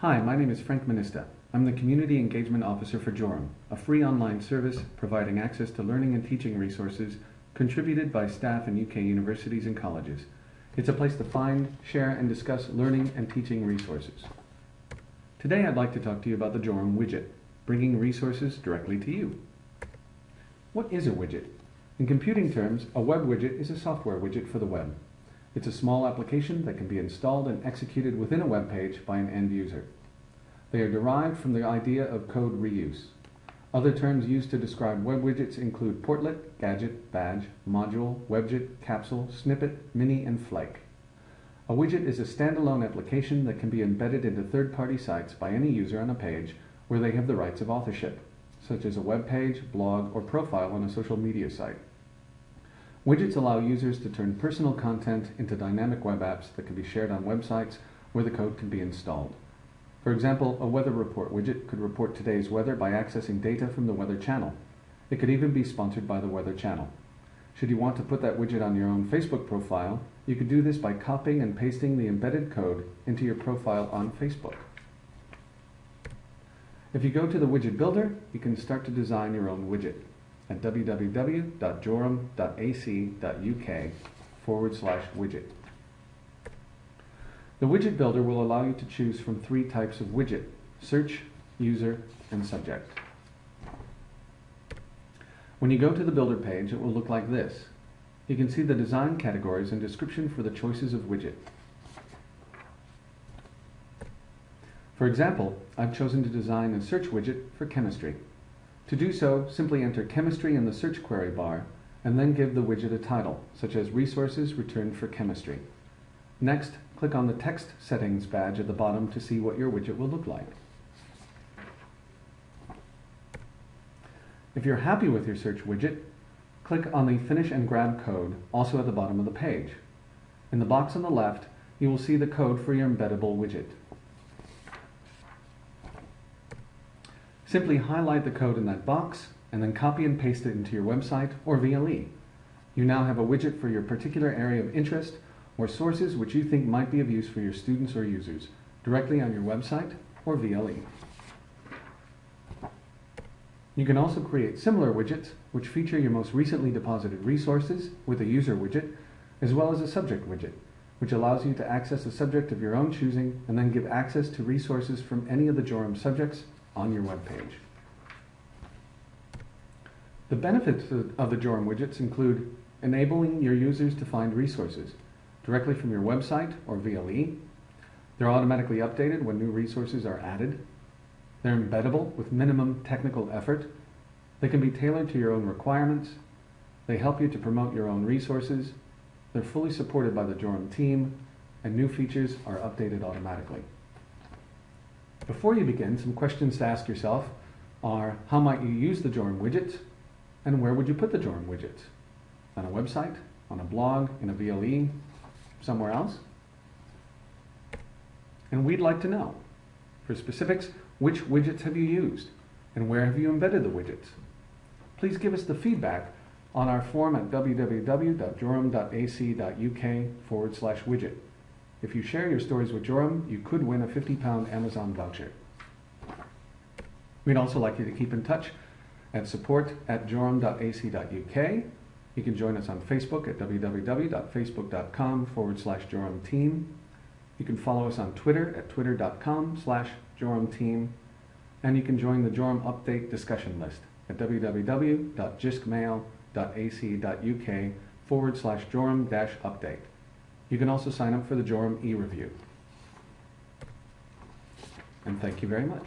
Hi, my name is Frank Minista. I'm the Community Engagement Officer for Jorum, a free online service providing access to learning and teaching resources contributed by staff in UK universities and colleges. It's a place to find, share, and discuss learning and teaching resources. Today I'd like to talk to you about the Jorum widget, bringing resources directly to you. What is a widget? In computing terms, a web widget is a software widget for the web. It's a small application that can be installed and executed within a web page by an end user. They are derived from the idea of code reuse. Other terms used to describe web widgets include portlet, gadget, badge, module, webjit, capsule, snippet, mini, and flake. A widget is a standalone application that can be embedded into third-party sites by any user on a page where they have the rights of authorship, such as a web page, blog, or profile on a social media site. Widgets allow users to turn personal content into dynamic web apps that can be shared on websites where the code can be installed. For example, a weather report widget could report today's weather by accessing data from the Weather Channel. It could even be sponsored by the Weather Channel. Should you want to put that widget on your own Facebook profile, you could do this by copying and pasting the embedded code into your profile on Facebook. If you go to the widget builder, you can start to design your own widget at www.jorum.ac.uk forward slash widget. The widget builder will allow you to choose from three types of widget, search, user, and subject. When you go to the builder page, it will look like this. You can see the design categories and description for the choices of widget. For example, I've chosen to design a search widget for chemistry. To do so, simply enter chemistry in the search query bar and then give the widget a title, such as Resources Returned for Chemistry. Next, click on the Text Settings badge at the bottom to see what your widget will look like. If you're happy with your search widget, click on the Finish and Grab code, also at the bottom of the page. In the box on the left, you will see the code for your embeddable widget. Simply highlight the code in that box and then copy and paste it into your website or VLE. You now have a widget for your particular area of interest or sources which you think might be of use for your students or users, directly on your website or VLE. You can also create similar widgets which feature your most recently deposited resources with a user widget, as well as a subject widget, which allows you to access a subject of your own choosing and then give access to resources from any of the Jorum subjects on your web page. The benefits of the Jorum widgets include enabling your users to find resources directly from your website or VLE. They're automatically updated when new resources are added. They're embeddable with minimum technical effort. They can be tailored to your own requirements. They help you to promote your own resources. They're fully supported by the Jorum team, and new features are updated automatically. Before you begin, some questions to ask yourself are how might you use the Jorum widget and where would you put the Jorum widget? On a website, on a blog, in a VLE, somewhere else? And we'd like to know, for specifics, which widgets have you used and where have you embedded the widgets? Please give us the feedback on our form at www.jorum.ac.uk forward slash widget. If you share your stories with Jorum, you could win a 50 pound Amazon voucher. We'd also like you to keep in touch at support at jorum.ac.uk. You can join us on Facebook at www.facebook.com forward slash Jorum team. You can follow us on Twitter at twitter.com slash Jorum team. And you can join the Jorum update discussion list at www.jiskmail.ac.uk forward slash Jorum dash update. You can also sign up for the Jorum e-review. And thank you very much.